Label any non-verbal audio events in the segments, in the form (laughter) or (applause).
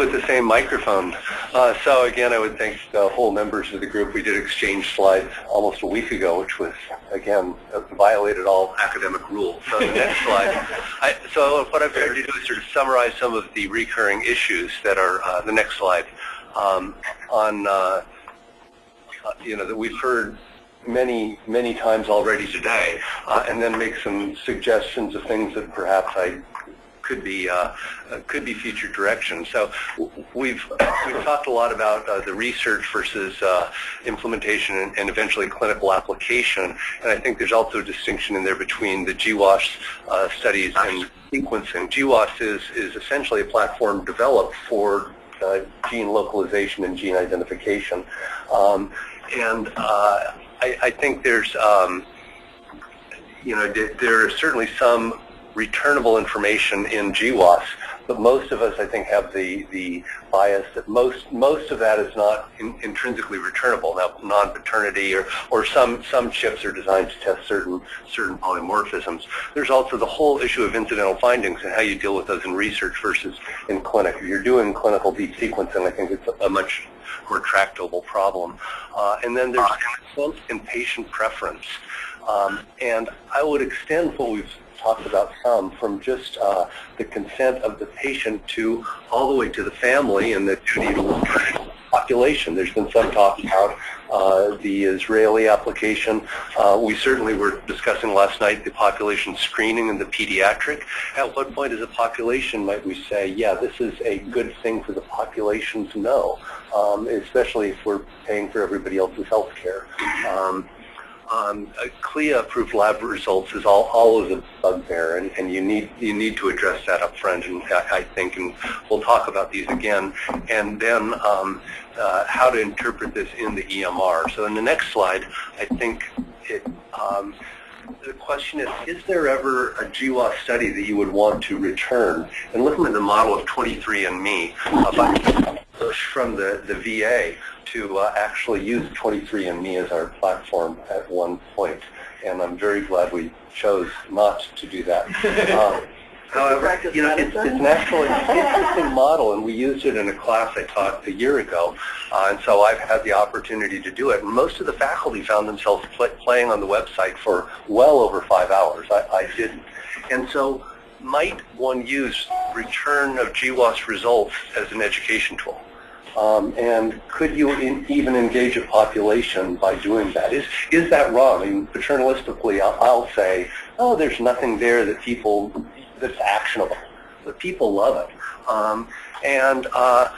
with the same microphone. Uh, so again, I would thank the whole members of the group. We did exchange slides almost a week ago, which was, again, violated all academic rules. So the next (laughs) slide. I, so what I've tried to do is sort of summarize some of the recurring issues that are, uh, the next slide, um, on, uh, uh you know, that we've heard many, many times already today, uh, and then make some suggestions of things that perhaps I could be uh, uh, could be future direction. So we've we've talked a lot about uh, the research versus uh, implementation and, and, eventually clinical application, and I think there's also a distinction in there between the GWAS uh, studies and sequencing. GWAS is is essentially a platform developed for uh, gene localization and gene identification, um, and I, I think there's, um, you know, there are certainly some returnable information in GWAS, but most of us, I think, have the, the bias that most most of that is not in, intrinsically returnable. Now, non-paternity or, or some, some chips are designed to test certain, certain polymorphisms. There's also the whole issue of incidental findings and how you deal with those in research versus in clinic. If you're doing clinical deep sequencing, I think it's a much more tractable problem. Uh, and then there's consent and patient preference. Um, and I would extend what we've talked about some from just uh, the consent of the patient to all the way to the family and the duty population. There's been some talk about uh, the Israeli application. Uh, we certainly were discussing last night the population screening and the pediatric. At what point as a population might we say, yeah, this is a good thing for the population to know, um, especially if we're paying for everybody else's health care. Um, um, CLIA-approved lab results is all, all always a bugbear, and, and you need you need to address that up front, and I, I think, and we'll talk about these again, and then um, uh, how to interpret this in the EMR. So in the next slide, I think it, um, the question is, is there ever a GWAS study that you would want to return? And looking at the model of 23andMe, uh, from the, the VA, to uh, actually use 23andMe as our platform at one point, and I'm very glad we chose not to do that. (laughs) Um, however, you know, it's, it's an actually interesting model, and we used it in a class I taught a year ago, uh, and so I've had the opportunity to do it. And most of the faculty found themselves play, playing on the website for well over five hours. I, I didn't. And so might one use return of GWAS results as an education tool? Um, and could you in, even engage a population by doing that? Is, is that wrong? I mean, paternalistically, I'll, I'll say, oh, there's nothing there that people, that's actionable. But people love it. Um, and uh,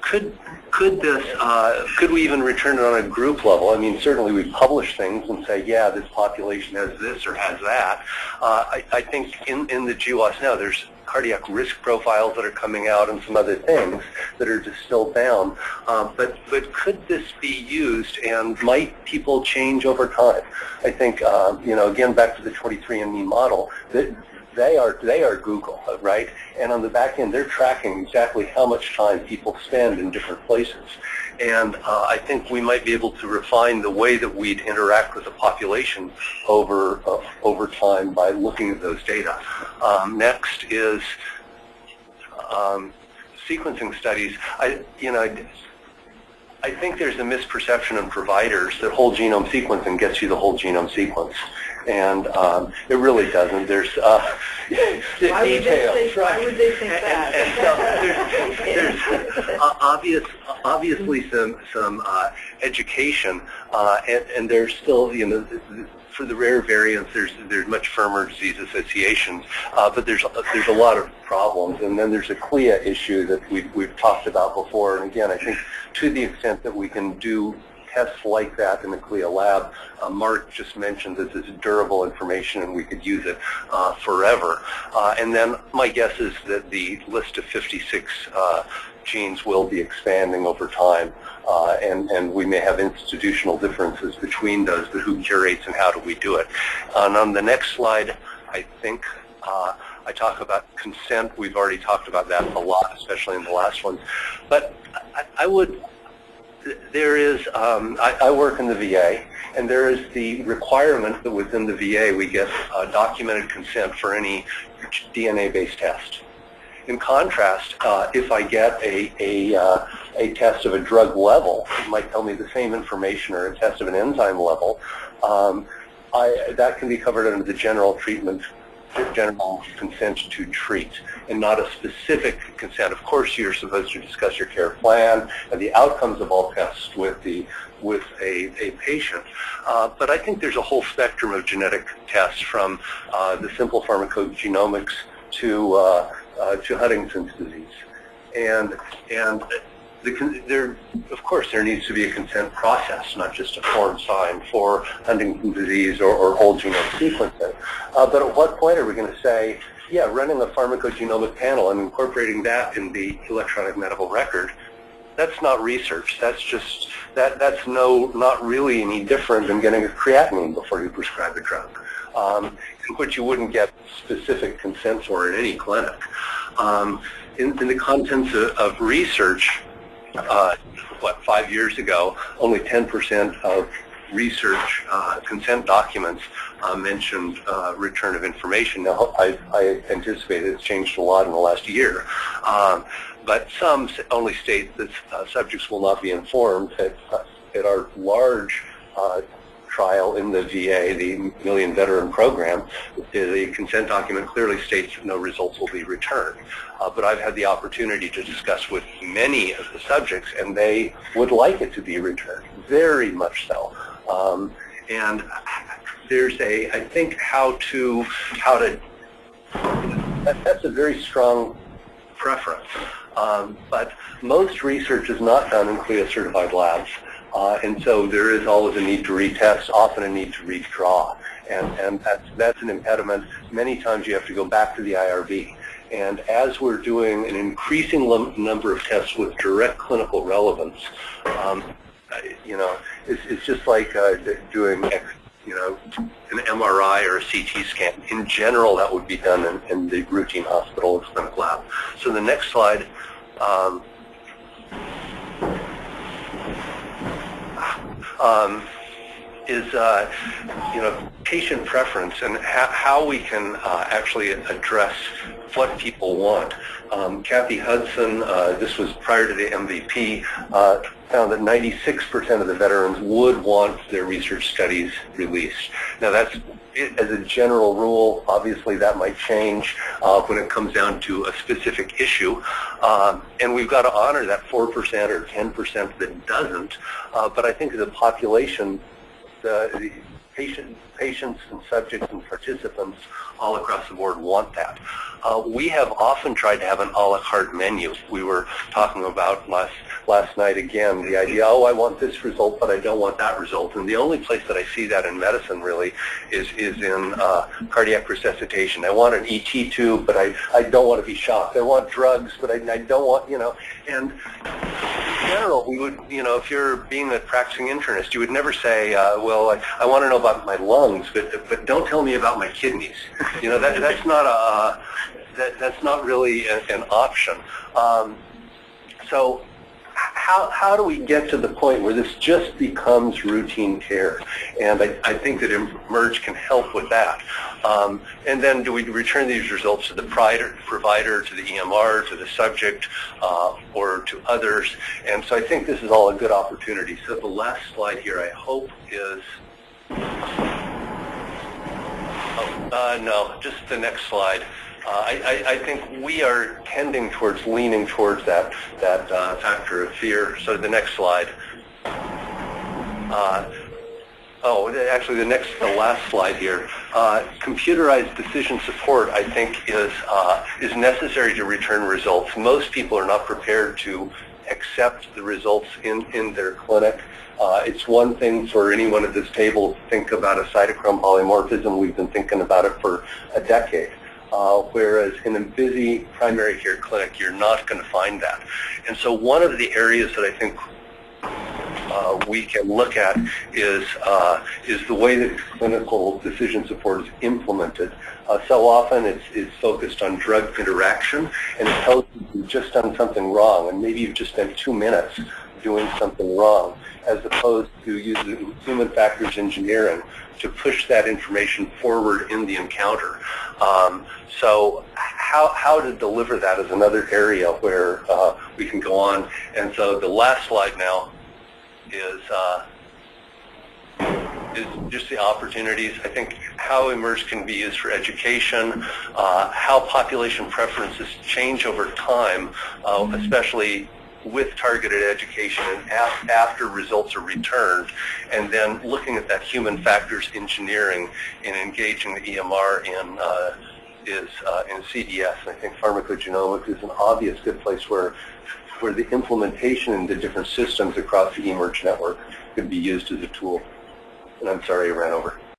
could could this uh, could we even return it on a group level? I mean, certainly we publish things and say, yeah, this population has this or has that. Uh, I, I think in in the GWAS now, there's cardiac risk profiles that are coming out and some other things that are distilled down. Um, but, but could this be used and might people change over time? I think, uh, you know, again, back to the 23andMe model, that they are they are Google, right? And on the back end, they're tracking exactly how much time people spend in different places. And uh, I think we might be able to refine the way that we'd interact with the population over uh, over time by looking at those data. Um, next is um, sequencing studies. I, you know, I think there's a misperception in providers that whole genome sequencing gets you the whole genome sequence and um, it really doesn't. There's uh, (laughs) why details. Would say, why would they think that? And, and so (laughs) obvious, obviously some some uh, education, uh, and, and there's still you know for the rare variants, there's there's much firmer disease associations, uh, but there's there's a lot of problems, and then there's a CLIA issue that we've we've talked about before. And again, I think to the extent that we can do tests like that in the CLIA lab. Uh, Mark just mentioned this is durable information and we could use it uh, forever. Uh, and then my guess is that the list of 56 uh, genes will be expanding over time. Uh, and, and we may have institutional differences between those, but who curates and how do we do it? And on the next slide, I think uh, I talk about consent. We've already talked about that a lot, especially in the last one. But I, I would there is, um, I, I, work in the VA, and there is the requirement that within the VA we get uh, documented consent for any DNA-based test. In contrast, uh, if I get a, a, uh, a test of a drug level, it might tell me the same information or a test of an enzyme level, um, I, that can be covered under the general treatment general consent to treat and not a specific consent. Of course, you're supposed to discuss your care plan and the outcomes of all tests with the with a, a patient. Uh, but I think there's a whole spectrum of genetic tests from uh, the simple pharmacogenomics to uh, to Huntington's disease. And and the, there, of course, there needs to be a consent process, not just a form signed for Huntington's disease or, or whole genome sequencing. Uh, but at what point are we going to say, yeah, running a pharmacogenomic panel and incorporating that in the electronic medical record, that's not research. That's just that that's no not really any different than getting a creatinine before you prescribe a drug, um, which you wouldn't get specific consent for in any clinic. Um, in, in, the contents of, of research, uh, what, five years ago, only 10% of research uh, consent documents uh, mentioned uh, return of information. Now, I, I, anticipate it's changed a lot in the last year. Um, but some only state that uh, subjects will not be informed at, at our large uh, trial in the VA, the Million Veteran Program, the consent document clearly states that no results will be returned. Uh, but I've had the opportunity to discuss with many of the subjects, and they would like it to be returned, very much so. Um, and there's a, I think, how to, how to, that, that's a very strong preference. Um, but most research is not done in CLIA-certified labs. Uh, and so there is always a need to retest, often a need to redraw. And, and that's, that's an impediment. Many times you have to go back to the IRB. And as we're doing an increasing number of tests with direct clinical relevance, um, you know, it's, it's just like uh, doing, you know, an MRI or a CT scan. In general, that would be done in, in the routine hospital or clinical lab. So the next slide um, um, is, uh, you know, patient preference and how we can uh, actually address what people want. Um, Kathy Hudson, uh, this was prior to the MVP, uh, found that 96% of the veterans would want their research studies released. Now that's as a general rule, obviously that might change uh, when it comes down to a specific issue. Um, and we've got to honor that 4% or 10% that doesn't. Uh, but I think the population, the, the patient, patients and subjects and participants all across the board want that. Uh, we have often tried to have an a la carte menu. We were talking about last last night again, the idea, oh, I want this result, but I don't want that result. And the only place that I see that in medicine really is, is in uh, cardiac resuscitation. I want an ET tube, but I, I don't want to be shocked. I want drugs, but I, I don't want, you know, and in general, we would, you know, if you're being a practicing internist, you would never say, uh, well, I, I want to know about my lungs, but, but don't tell me about my kidneys. You know, that, that's not a, that, that's not really a, an option. Um, so how, how do we get to the point where this just becomes routine care? And I, I think that eMERGE can help with that. Um, and then do we return these results to the provider, provider to the EMR, to the subject, uh, or to others? And so I think this is all a good opportunity. So the last slide here, I hope, is... Oh, uh, no, just the next slide. Uh, I, I, think we are tending towards leaning towards that that uh, factor of fear. So the next slide. Uh, oh, actually, the next, the last slide here. Uh, computerized decision support, I think, is uh, is necessary to return results. Most people are not prepared to accept the results in in their clinic. Uh, it's one thing for anyone at this table to think about a cytochrome polymorphism. We've been thinking about it for a decade uh, whereas in a busy primary care clinic, you're not going to find that. And so one of the areas that I think uh, we can look at is uh, is the way that clinical decision support is implemented. Uh, so often it's, it's focused on drug interaction, and it tells you you've just done something wrong, and maybe you've just spent two minutes doing something wrong, as opposed to using human factors engineering, to push that information forward in the encounter. Um, so how, how to deliver that is another area where uh, we can go on. And so the last slide now is uh, is just the opportunities. I think how eMERGE can be used for education, uh, how population preferences change over time, uh, especially with targeted education and af after results are returned, and then looking at that human factors engineering and engaging the EMR in uh, is uh, in CDS. I think pharmacogenomics is an obvious good place where where the implementation in the different systems across the eMERGE network could be used as a tool. And I'm sorry I ran over.